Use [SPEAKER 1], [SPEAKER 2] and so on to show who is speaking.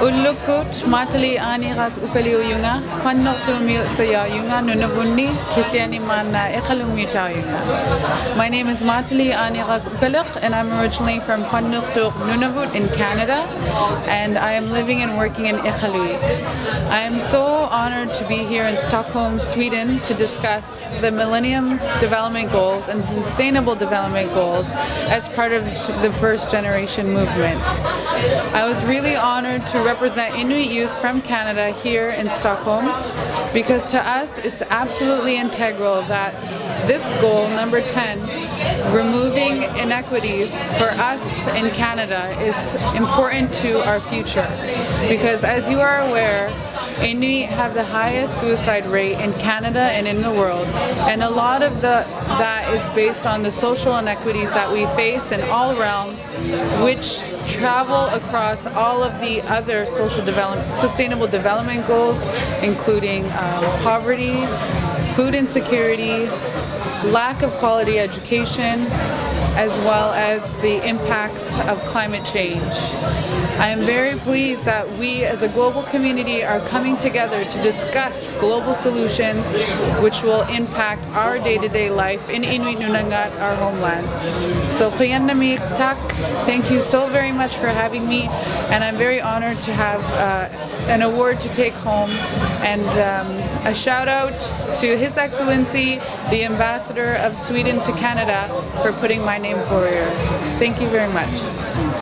[SPEAKER 1] Ullukut matali anirak yunga tumil saya yunga nunabunni kisiani ekalumita yunga. My name is Maatalii Aneraq Okalik and I'm originally from Pannuktuk Nunavut in Canada and I am living and working in Iqaluit. I am so honored to be here in Stockholm, Sweden to discuss the Millennium Development Goals and Sustainable Development Goals as part of the first generation movement. I was really honored to represent Inuit youth from Canada here in Stockholm because to us it's absolutely integral that this goal, number 10, removing inequities for us in Canada is important to our future. Because as you are aware, Inuit have the highest suicide rate in Canada and in the world. And a lot of the that is based on the social inequities that we face in all realms which travel across all of the other social development sustainable development goals including um, poverty, food insecurity, lack of quality education, as well as the impacts of climate change. I am very pleased that we as a global community are coming together to discuss global solutions which will impact our day-to-day -day life in Inuit Nunangat, our homeland. So Tak, thank you so very much for having me and I'm very honored to have uh, an award to take home and um, a shout out to His Excellency, the Ambassador of Sweden to Canada for putting my name forward. Thank you very much.